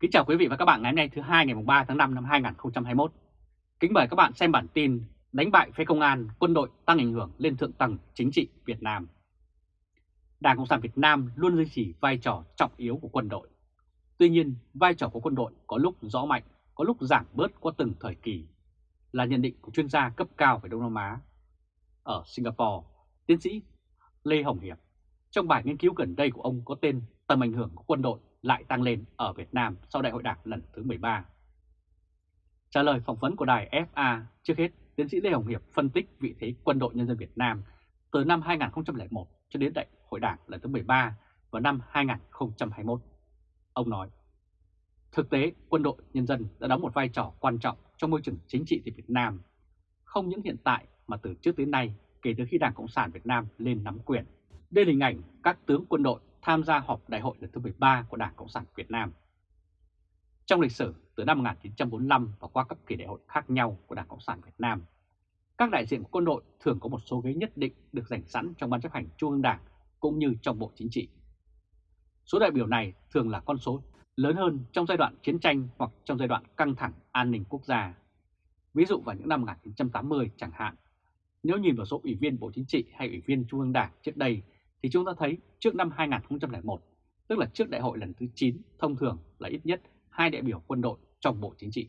Kính chào quý vị và các bạn ngày hôm nay thứ hai ngày 3 tháng 5 năm 2021. Kính mời các bạn xem bản tin đánh bại phế công an, quân đội tăng ảnh hưởng lên thượng tầng chính trị Việt Nam. Đảng Cộng sản Việt Nam luôn duy trì vai trò trọng yếu của quân đội. Tuy nhiên, vai trò của quân đội có lúc rõ mạnh, có lúc giảm bớt qua từng thời kỳ, là nhận định của chuyên gia cấp cao về Đông Nam Á. Ở Singapore, tiến sĩ Lê Hồng Hiệp, trong bài nghiên cứu gần đây của ông có tên Tầm ảnh hưởng của quân đội lại tăng lên ở Việt Nam sau Đại hội Đảng lần thứ 13. Trả lời phỏng vấn của đài FA, trước hết, tiến sĩ Lê Hồng Hiệp phân tích vị thế quân đội nhân dân Việt Nam từ năm 2001 cho đến Đại hội Đảng lần thứ 13 vào năm 2021. Ông nói, thực tế quân đội nhân dân đã đóng một vai trò quan trọng trong môi trường chính trị tại Việt Nam, không những hiện tại mà từ trước tới nay kể từ khi Đảng Cộng sản Việt Nam lên nắm quyền. Đây là hình ảnh các tướng quân đội tham gia họp đại hội lần thứ 13 của Đảng Cộng sản Việt Nam. Trong lịch sử từ năm 1945 và qua các kỳ đại hội khác nhau của Đảng Cộng sản Việt Nam, các đại diện của quân đội thường có một số ghế nhất định được dành sẵn trong ban chấp hành Trung ương Đảng cũng như trong Bộ Chính trị. Số đại biểu này thường là con số lớn hơn trong giai đoạn chiến tranh hoặc trong giai đoạn căng thẳng an ninh quốc gia. Ví dụ vào những năm 1980 chẳng hạn, nếu nhìn vào số ủy viên Bộ Chính trị hay ủy viên Trung ương Đảng trước đây thì chúng ta thấy trước năm 2001, tức là trước đại hội lần thứ 9, thông thường là ít nhất hai đại biểu quân đội trong Bộ Chính trị.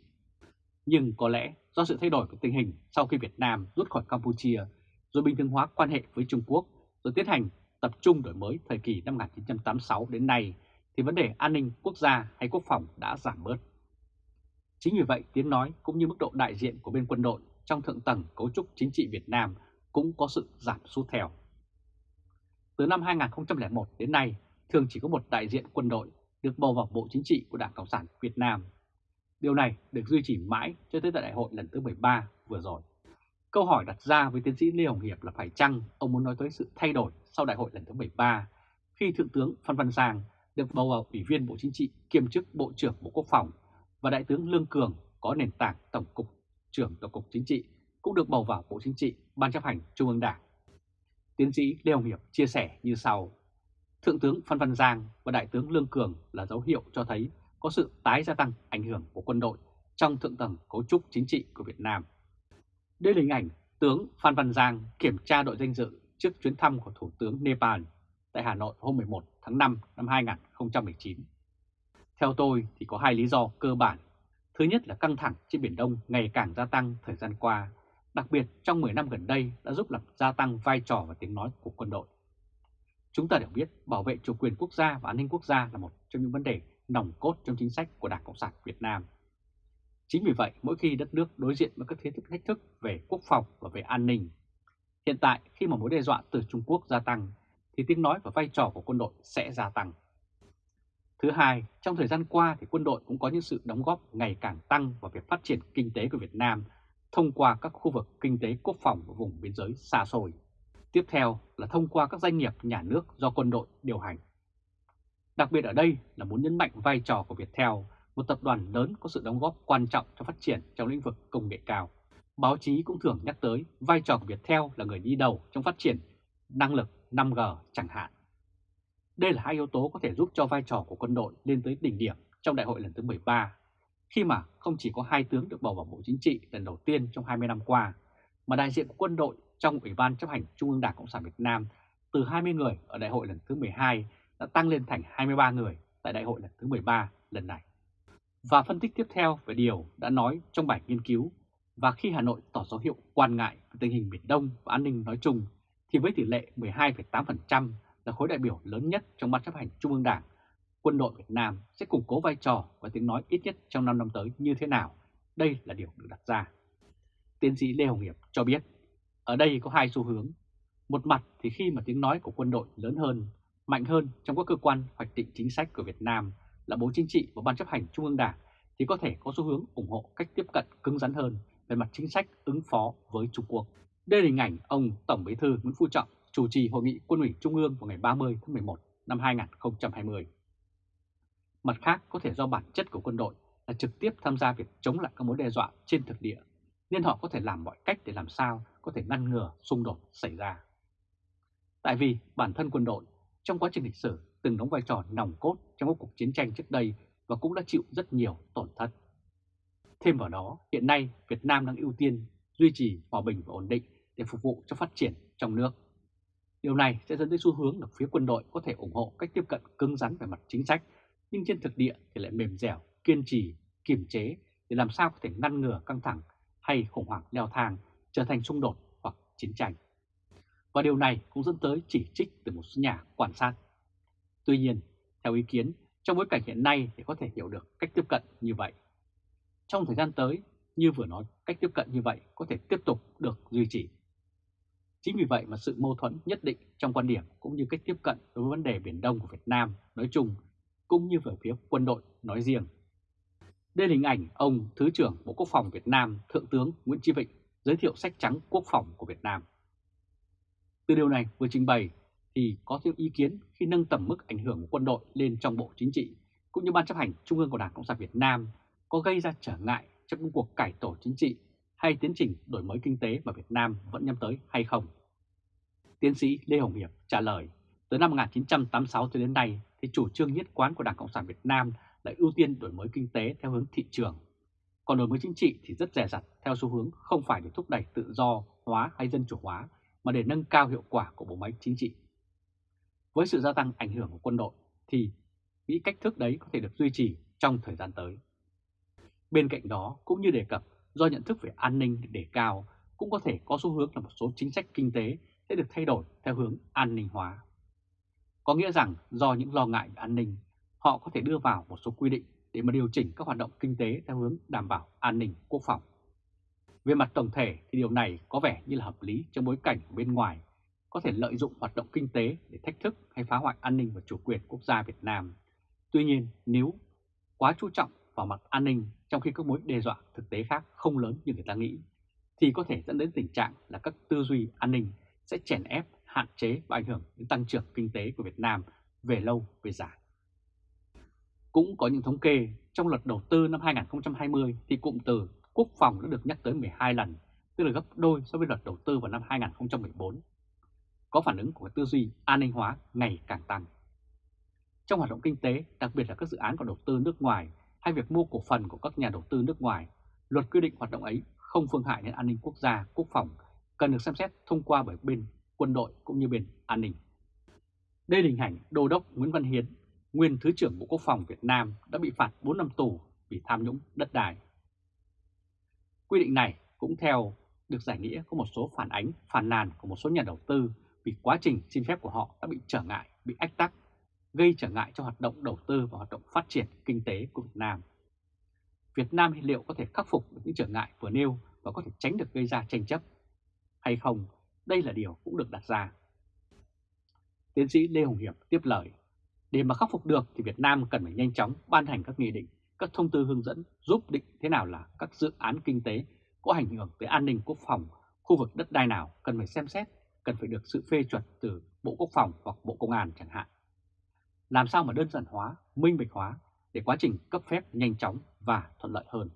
Nhưng có lẽ do sự thay đổi của tình hình sau khi Việt Nam rút khỏi Campuchia, rồi bình thường hóa quan hệ với Trung Quốc, rồi tiến hành tập trung đổi mới thời kỳ năm 1986 đến nay, thì vấn đề an ninh quốc gia hay quốc phòng đã giảm bớt. Chính vì vậy, tiếng nói cũng như mức độ đại diện của bên quân đội trong thượng tầng cấu trúc chính trị Việt Nam cũng có sự giảm sút theo. Từ năm 2001 đến nay, thường chỉ có một đại diện quân đội được bầu vào Bộ Chính trị của Đảng Cộng sản Việt Nam. Điều này được duy trì mãi cho tới tại đại hội lần thứ 13 vừa rồi. Câu hỏi đặt ra với tiến sĩ Lê Hồng Hiệp là phải chăng ông muốn nói tới sự thay đổi sau đại hội lần thứ 13 khi Thượng tướng Phan Văn Giang được bầu vào Ủy viên Bộ Chính trị kiêm chức Bộ trưởng Bộ Quốc phòng và Đại tướng Lương Cường có nền tảng Tổng cục trưởng Tổng cục Chính trị cũng được bầu vào Bộ Chính trị Ban chấp hành Trung ương Đảng. Tiến sĩ Lê Hồng Hiệp chia sẻ như sau. Thượng tướng Phan Văn Giang và Đại tướng Lương Cường là dấu hiệu cho thấy có sự tái gia tăng ảnh hưởng của quân đội trong thượng tầng cấu trúc chính trị của Việt Nam. Đây là hình ảnh tướng Phan Văn Giang kiểm tra đội danh dự trước chuyến thăm của Thủ tướng Nepal tại Hà Nội hôm 11 tháng 5 năm 2019. Theo tôi thì có hai lý do cơ bản. Thứ nhất là căng thẳng trên Biển Đông ngày càng gia tăng thời gian qua đặc biệt trong 10 năm gần đây đã giúp làm gia tăng vai trò và tiếng nói của quân đội. Chúng ta đều biết bảo vệ chủ quyền quốc gia và an ninh quốc gia là một trong những vấn đề nòng cốt trong chính sách của Đảng Cộng sản Việt Nam. Chính vì vậy, mỗi khi đất nước đối diện với các thế thức thách thức về quốc phòng và về an ninh, hiện tại khi mà mối đe dọa từ Trung Quốc gia tăng, thì tiếng nói và vai trò của quân đội sẽ gia tăng. Thứ hai, trong thời gian qua thì quân đội cũng có những sự đóng góp ngày càng tăng vào việc phát triển kinh tế của Việt Nam thông qua các khu vực kinh tế quốc phòng và vùng biên giới xa xôi. Tiếp theo là thông qua các doanh nghiệp nhà nước do quân đội điều hành. Đặc biệt ở đây là muốn nhấn mạnh vai trò của Viettel, một tập đoàn lớn có sự đóng góp quan trọng cho phát triển trong lĩnh vực công nghệ cao. Báo chí cũng thường nhắc tới vai trò của Viettel là người đi đầu trong phát triển năng lực 5G chẳng hạn. Đây là hai yếu tố có thể giúp cho vai trò của quân đội lên tới đỉnh điểm trong đại hội lần thứ 13 khi mà không chỉ có hai tướng được bầu vào Bộ Chính trị lần đầu tiên trong 20 năm qua, mà đại diện của quân đội trong Ủy ban chấp hành Trung ương Đảng Cộng sản Việt Nam từ 20 người ở đại hội lần thứ 12 đã tăng lên thành 23 người tại đại hội lần thứ 13 lần này. Và phân tích tiếp theo về điều đã nói trong bài nghiên cứu và khi Hà Nội tỏ dấu hiệu quan ngại về tình hình Biển Đông và an ninh nói chung thì với tỷ lệ 12,8% là khối đại biểu lớn nhất trong ban chấp hành Trung ương Đảng quân đội Việt Nam sẽ củng cố vai trò và tiếng nói ít nhất trong 5 năm tới như thế nào? Đây là điều được đặt ra. Tiến sĩ Lê Hồng Hiệp cho biết, ở đây có hai xu hướng. Một mặt thì khi mà tiếng nói của quân đội lớn hơn, mạnh hơn trong các cơ quan hoạch định chính sách của Việt Nam là Bộ Chính trị và Ban chấp hành Trung ương Đảng thì có thể có xu hướng ủng hộ cách tiếp cận cứng rắn hơn về mặt chính sách ứng phó với Trung Quốc. Đây là hình ảnh ông Tổng Bí thư Nguyễn Phú Trọng chủ trì hội nghị quân ủy Trung ương vào ngày 30 tháng 11 năm 2020. Mặt khác có thể do bản chất của quân đội là trực tiếp tham gia việc chống lại các mối đe dọa trên thực địa, nên họ có thể làm mọi cách để làm sao có thể ngăn ngừa xung đột xảy ra. Tại vì bản thân quân đội trong quá trình lịch sử từng đóng vai trò nòng cốt trong các cuộc chiến tranh trước đây và cũng đã chịu rất nhiều tổn thất. Thêm vào đó, hiện nay Việt Nam đang ưu tiên duy trì hòa bình và ổn định để phục vụ cho phát triển trong nước. Điều này sẽ dẫn tới xu hướng là phía quân đội có thể ủng hộ cách tiếp cận cứng rắn về mặt chính sách, nhưng trên thực địa thì lại mềm dẻo, kiên trì, kiềm chế để làm sao có thể ngăn ngừa căng thẳng hay khủng hoảng leo thang trở thành xung đột hoặc chiến tranh. Và điều này cũng dẫn tới chỉ trích từ một số nhà quan sát. Tuy nhiên, theo ý kiến, trong bối cảnh hiện nay thì có thể hiểu được cách tiếp cận như vậy. Trong thời gian tới, như vừa nói, cách tiếp cận như vậy có thể tiếp tục được duy trì. Chính vì vậy mà sự mâu thuẫn nhất định trong quan điểm cũng như cách tiếp cận đối với vấn đề Biển Đông của Việt Nam nói chung, cũng như về phía quân đội nói riêng. Đây là hình ảnh ông Thứ trưởng Bộ Quốc phòng Việt Nam Thượng tướng Nguyễn Chí Vịnh giới thiệu sách trắng quốc phòng của Việt Nam. Từ điều này vừa trình bày thì có thêm ý kiến khi nâng tầm mức ảnh hưởng của quân đội lên trong Bộ Chính trị cũng như Ban chấp hành Trung ương của Đảng Cộng sản Việt Nam có gây ra trở ngại trong công cuộc cải tổ chính trị hay tiến trình đổi mới kinh tế mà Việt Nam vẫn nhắm tới hay không? Tiến sĩ Lê Hồng Hiệp trả lời, từ năm 1986 cho đến nay thì chủ trương nhất quán của Đảng Cộng sản Việt Nam là ưu tiên đổi mới kinh tế theo hướng thị trường. Còn đổi mới chính trị thì rất rẻ rặt theo xu hướng không phải để thúc đẩy tự do hóa hay dân chủ hóa, mà để nâng cao hiệu quả của bộ máy chính trị. Với sự gia tăng ảnh hưởng của quân đội thì nghĩ cách thức đấy có thể được duy trì trong thời gian tới. Bên cạnh đó, cũng như đề cập, do nhận thức về an ninh để cao, cũng có thể có xu hướng là một số chính sách kinh tế sẽ được thay đổi theo hướng an ninh hóa. Có nghĩa rằng do những lo ngại về an ninh, họ có thể đưa vào một số quy định để mà điều chỉnh các hoạt động kinh tế theo hướng đảm bảo an ninh quốc phòng. Về mặt tổng thể thì điều này có vẻ như là hợp lý trong bối cảnh bên ngoài có thể lợi dụng hoạt động kinh tế để thách thức hay phá hoại an ninh và chủ quyền quốc gia Việt Nam. Tuy nhiên, nếu quá chú trọng vào mặt an ninh trong khi các mối đe dọa thực tế khác không lớn như người ta nghĩ, thì có thể dẫn đến tình trạng là các tư duy an ninh sẽ chèn ép, hạn chế và ảnh hưởng đến tăng trưởng kinh tế của Việt Nam về lâu về dài. Cũng có những thống kê trong luật đầu tư năm 2020 thì cụm từ quốc phòng đã được nhắc tới 12 lần, tức là gấp đôi so với luật đầu tư vào năm 2014. Có phản ứng của tư duy an ninh hóa ngày càng tăng. Trong hoạt động kinh tế, đặc biệt là các dự án có đầu tư nước ngoài hay việc mua cổ phần của các nhà đầu tư nước ngoài, luật quy định hoạt động ấy không phương hại đến an ninh quốc gia, quốc phòng, cần được xem xét thông qua bởi bên quân đội cũng như bên an ninh. Đây là hình ảnh Đô đốc Nguyễn Văn Hiến, nguyên Thứ trưởng Bộ Quốc phòng Việt Nam đã bị phạt 4 năm tù vì tham nhũng đất đai. Quy định này cũng theo được giải nghĩa có một số phản ánh, phản nàn của một số nhà đầu tư vì quá trình xin phép của họ đã bị trở ngại, bị ách tắc gây trở ngại cho hoạt động đầu tư và hoạt động phát triển kinh tế của Việt Nam. Việt Nam liệu có thể khắc phục được những trở ngại vừa nêu và có thể tránh được gây ra tranh chấp hay không? Đây là điều cũng được đặt ra. Tiến sĩ Lê Hồng Hiệp tiếp lời, để mà khắc phục được thì Việt Nam cần phải nhanh chóng ban hành các nghị định, các thông tư hướng dẫn giúp định thế nào là các dự án kinh tế có ảnh hưởng tới an ninh quốc phòng, khu vực đất đai nào cần phải xem xét, cần phải được sự phê chuẩn từ Bộ Quốc phòng hoặc Bộ Công an chẳng hạn làm sao mà đơn giản hóa, minh bạch hóa để quá trình cấp phép nhanh chóng và thuận lợi hơn.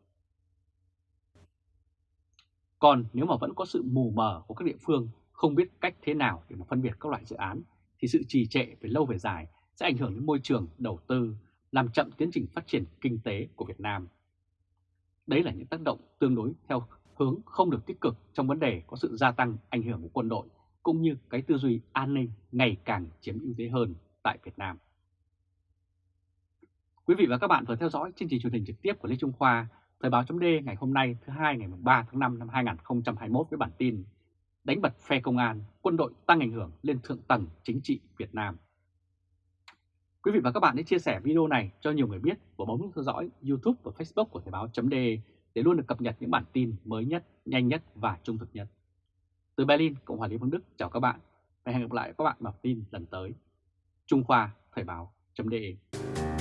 Còn nếu mà vẫn có sự mù mờ của các địa phương không biết cách thế nào để mà phân biệt các loại dự án thì sự trì trệ về lâu về dài sẽ ảnh hưởng đến môi trường đầu tư, làm chậm tiến trình phát triển kinh tế của Việt Nam. Đấy là những tác động tương đối theo hướng không được tích cực trong vấn đề có sự gia tăng ảnh hưởng của quân đội cũng như cái tư duy an ninh ngày càng chiếm ưu thế hơn tại Việt Nam. Quý vị và các bạn vừa theo dõi chương trình truyền hình trực tiếp của Lê Trung Khoa, Thời báo chấm ngày hôm nay thứ hai ngày 3 tháng 5 năm 2021 với bản tin Đánh bật phe công an, quân đội tăng ảnh hưởng lên thượng tầng chính trị Việt Nam. Quý vị và các bạn hãy chia sẻ video này cho nhiều người biết và bấm theo dõi YouTube và Facebook của Thời báo .de để luôn được cập nhật những bản tin mới nhất, nhanh nhất và trung thực nhất. Từ Berlin, Cộng hòa Liên bang Đức chào các bạn và hẹn gặp lại các bạn vào tin lần tới. Trung Khoa Thời báo .de.